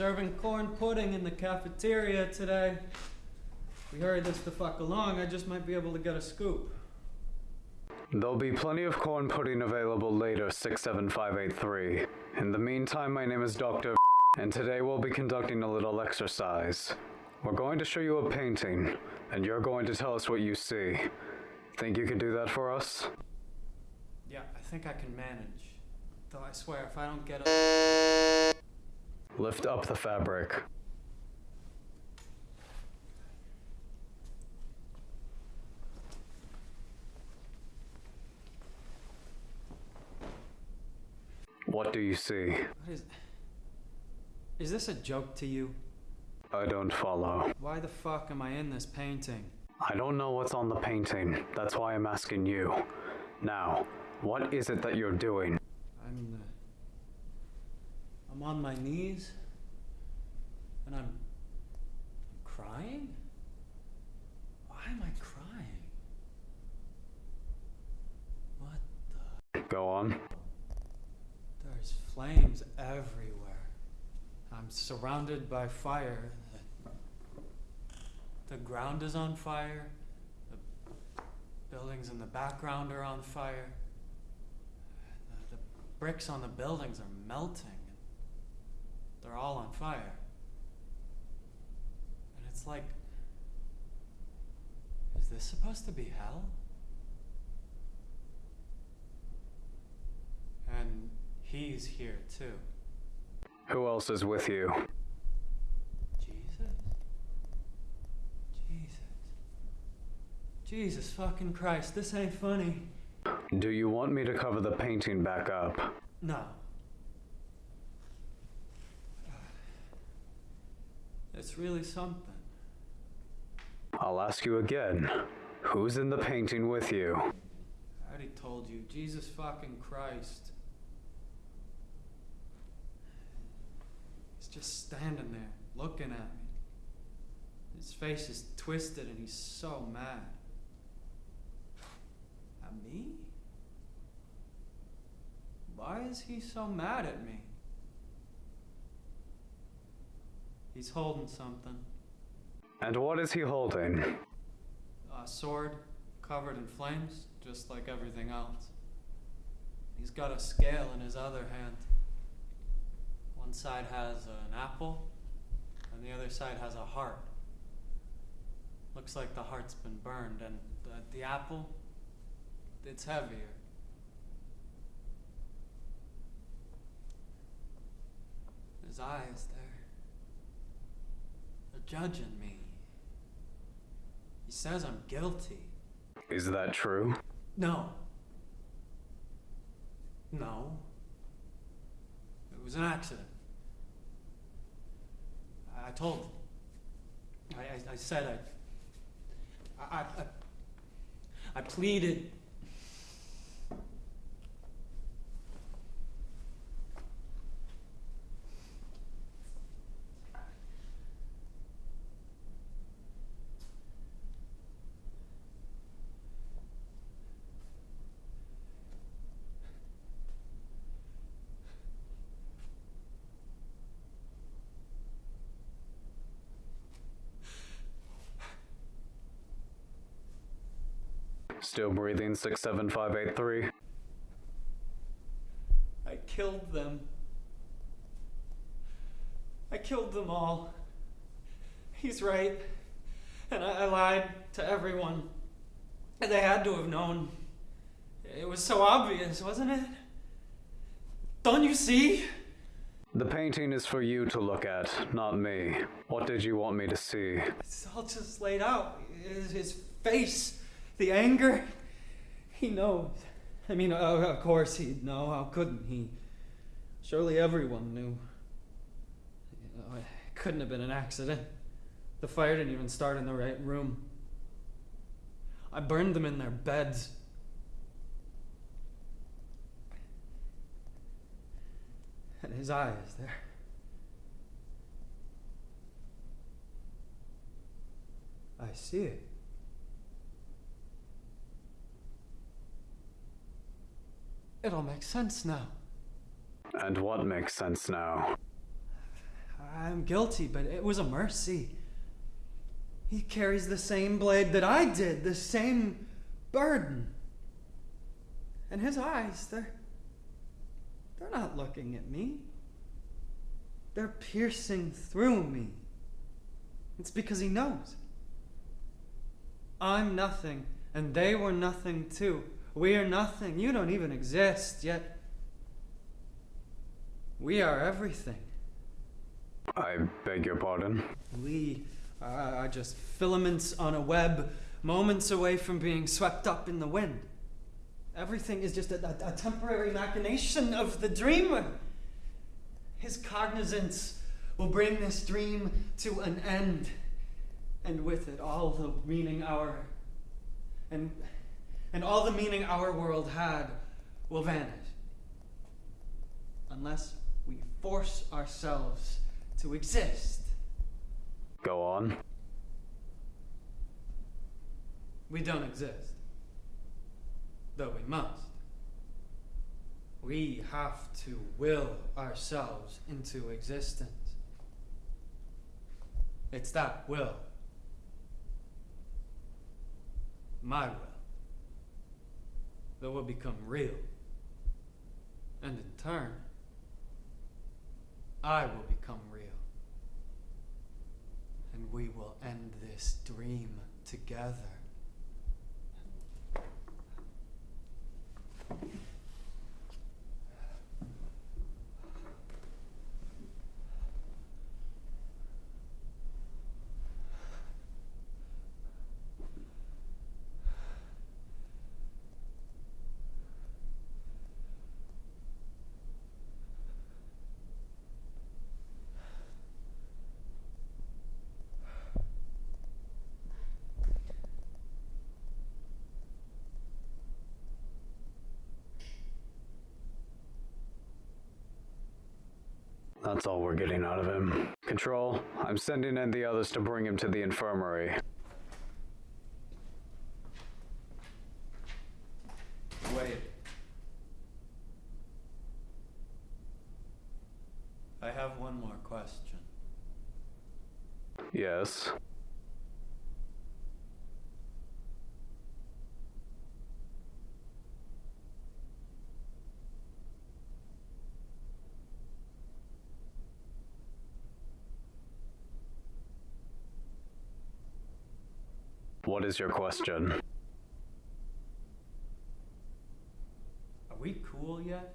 serving corn pudding in the cafeteria today. We hurry this the fuck along, I just might be able to get a scoop. There'll be plenty of corn pudding available later, 67583. In the meantime, my name is Dr. and today we'll be conducting a little exercise. We're going to show you a painting, and you're going to tell us what you see. Think you can do that for us? Yeah, I think I can manage. Though I swear, if I don't get a. Lift up the fabric. What do you see? What is. Is this a joke to you? I don't follow. Why the fuck am I in this painting? I don't know what's on the painting. That's why I'm asking you. Now, what is it that you're doing? I'm. Uh, I'm on my knees. And I'm. I'm crying? Why am I crying? What the. Go on. There's flames everywhere. I'm surrounded by fire. The ground is on fire. The buildings in the background are on fire. The, the bricks on the buildings are melting. They're all on fire. And it's like. Is this supposed to be hell? And he's here too. Who else is with you? Jesus? Jesus. Jesus fucking Christ, this ain't funny. Do you want me to cover the painting back up? No. It's really something. I'll ask you again. Who's in the painting with you? I already told you, Jesus fucking Christ. He's just standing there, looking at me. His face is twisted and he's so mad. At me? Why is he so mad at me? He's holding something. And what is he holding? A sword covered in flames, just like everything else. He's got a scale in his other hand. One side has an apple, and the other side has a heart. Looks like the heart's been burned, and the, the apple, it's heavier. His eyes, they're, they're judging me. He says I'm guilty. Is that true? No. No. It was an accident. I, told him. I, I, I said I, I, I, I pleaded. Still breathing 67583. I killed them. I killed them all. He's right. And I, I lied to everyone. And they had to have known. It was so obvious, wasn't it? Don't you see? The painting is for you to look at, not me. What did you want me to see? It's all just laid out. His, his face, the anger. He knows. I mean, uh, of course he'd know. How couldn't he? Surely everyone knew. You know, it couldn't have been an accident. The fire didn't even start in the right room. I burned them in their beds. And his eyes, there. I see it. It all makes sense now. And what makes sense now? I'm guilty, but it was a mercy. He carries the same blade that I did, the same burden. And his eyes, they're they're not looking at me. They're piercing through me. It's because he knows. I'm nothing, and they were nothing too. We are nothing. You don't even exist, yet we are everything. I beg your pardon. We are, just filaments on a web, moments away from being swept up in the wind. Everything is just a, a, a temporary machination of the dreamer. His cognizance will bring this dream to an end, and with it, all the meaning our and and all the meaning our world had will vanish, unless we force ourselves to exist. Go on. We don't exist. Though we must. We have to will ourselves into existence. It's that will. My will. That will become real. And in turn, I will become real. And we will end this dream together. That's all we're getting out of him. Control, I'm sending in the others to bring him to the infirmary. Wait. I have one more question. Yes. What is your question? Are we cool yet?